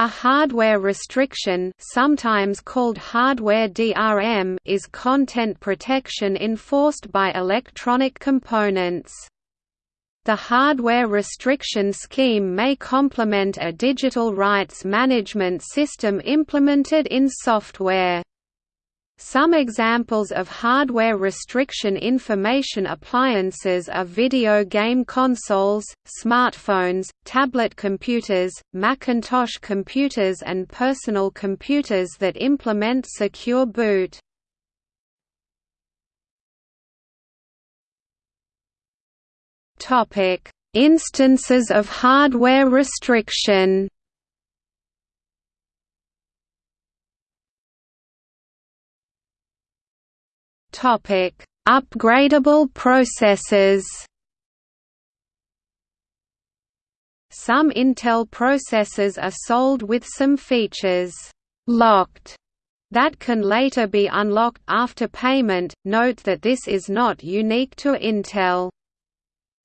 A hardware restriction sometimes called hardware DRM is content protection enforced by electronic components. The hardware restriction scheme may complement a digital rights management system implemented in software. Some examples of hardware restriction information appliances are video game consoles, smartphones, tablet computers, Macintosh computers and personal computers that implement secure boot. Instances of hardware restriction Topic: Upgradable processors. Some Intel processors are sold with some features locked that can later be unlocked after payment. Note that this is not unique to Intel.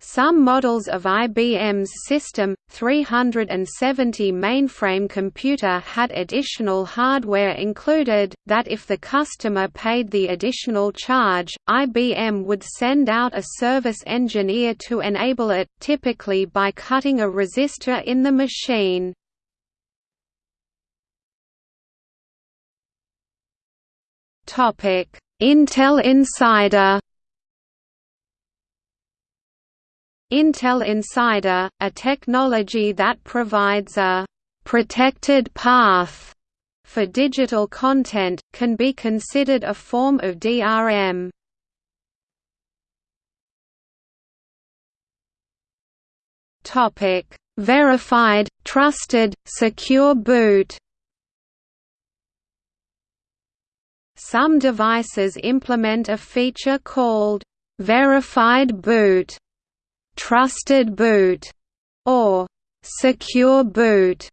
Some models of IBM's System 370 mainframe computer had additional hardware included, that if the customer paid the additional charge, IBM would send out a service engineer to enable it, typically by cutting a resistor in the machine. Intel Insider Intel Insider, a technology that provides a «protected path» for digital content, can be considered a form of DRM. Verified, trusted, secure boot Some devices implement a feature called «verified boot» trusted boot, or secure boot,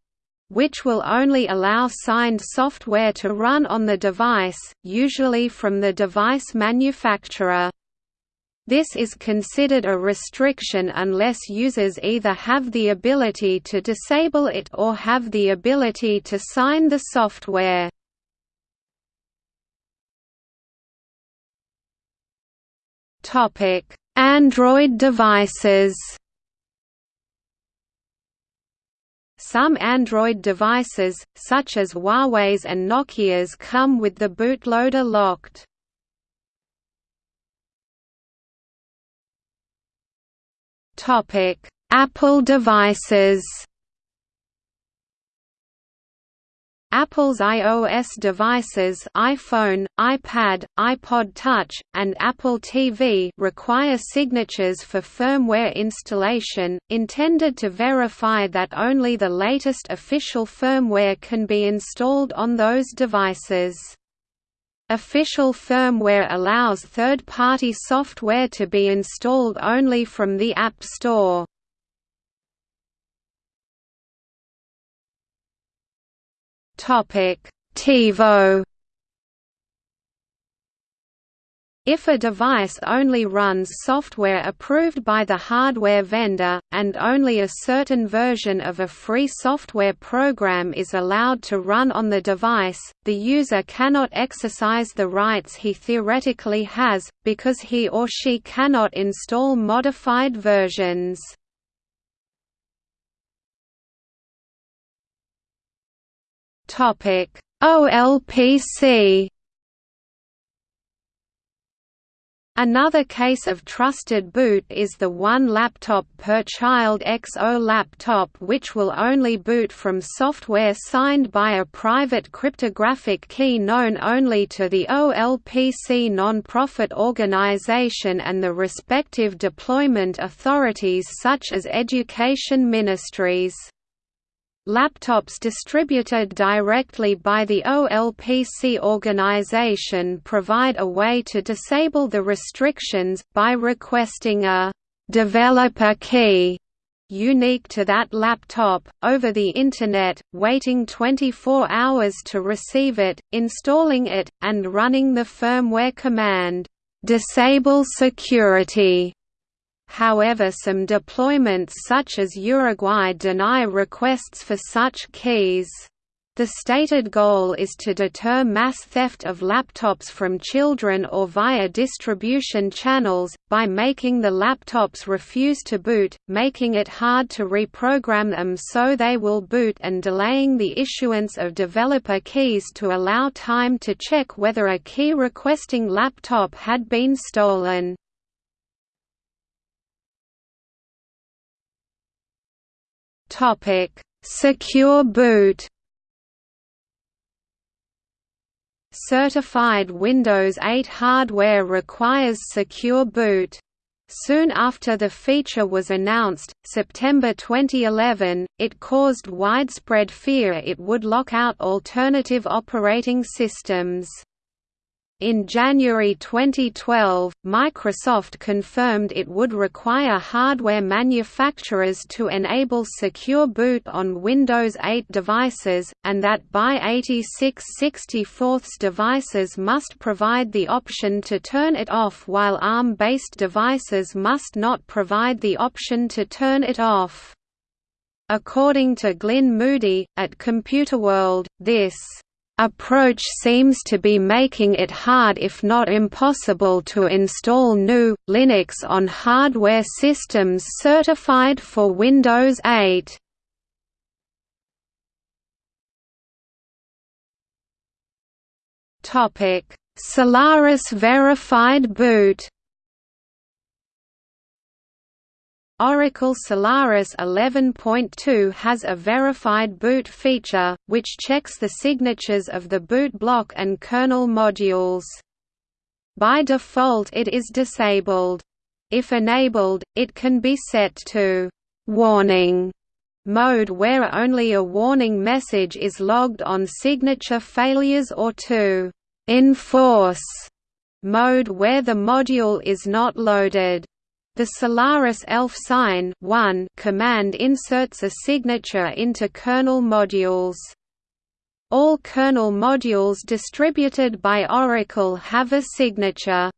which will only allow signed software to run on the device, usually from the device manufacturer. This is considered a restriction unless users either have the ability to disable it or have the ability to sign the software. Topic: Android devices. Some Android devices, such as Huawei's and Nokia's come with the bootloader locked. Apple devices Apple's iOS devices iPhone, iPad, iPod Touch, and Apple TV require signatures for firmware installation, intended to verify that only the latest official firmware can be installed on those devices. Official firmware allows third-party software to be installed only from the App Store. TiVo If a device only runs software approved by the hardware vendor, and only a certain version of a free software program is allowed to run on the device, the user cannot exercise the rights he theoretically has, because he or she cannot install modified versions. Topic: OLPC Another case of trusted boot is the one laptop per child XO laptop which will only boot from software signed by a private cryptographic key known only to the OLPC non-profit organization and the respective deployment authorities such as education ministries. Laptops distributed directly by the OLPC organization provide a way to disable the restrictions, by requesting a «developer key» unique to that laptop, over the Internet, waiting 24 hours to receive it, installing it, and running the firmware command, «disable security» However some deployments such as Uruguay deny requests for such keys. The stated goal is to deter mass theft of laptops from children or via distribution channels, by making the laptops refuse to boot, making it hard to reprogram them so they will boot and delaying the issuance of developer keys to allow time to check whether a key requesting laptop had been stolen. Secure boot Certified Windows 8 hardware requires secure boot. Soon after the feature was announced, September 2011, it caused widespread fear it would lock out alternative operating systems. In January 2012, Microsoft confirmed it would require hardware manufacturers to enable secure boot on Windows 8 devices, and that by 64 devices must provide the option to turn it off while ARM-based devices must not provide the option to turn it off. According to Glyn Moody, at Computerworld, this approach seems to be making it hard if not impossible to install new, Linux on hardware systems certified for Windows 8. Solaris Verified Boot Oracle Solaris 11.2 has a verified boot feature, which checks the signatures of the boot block and kernel modules. By default it is disabled. If enabled, it can be set to «warning» mode where only a warning message is logged on signature failures or to «enforce» mode where the module is not loaded. The Solaris ELF sign 1 command inserts a signature into kernel modules. All kernel modules distributed by Oracle have a signature.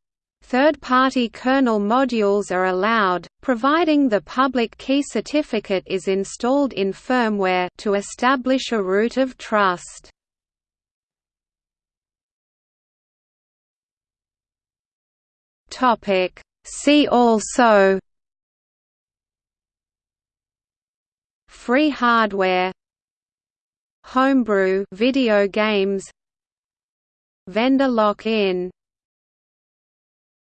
Third-party kernel modules are allowed, providing the public key certificate is installed in firmware to establish a root of trust. Topic: See also Free hardware Homebrew video games Vendor lock-in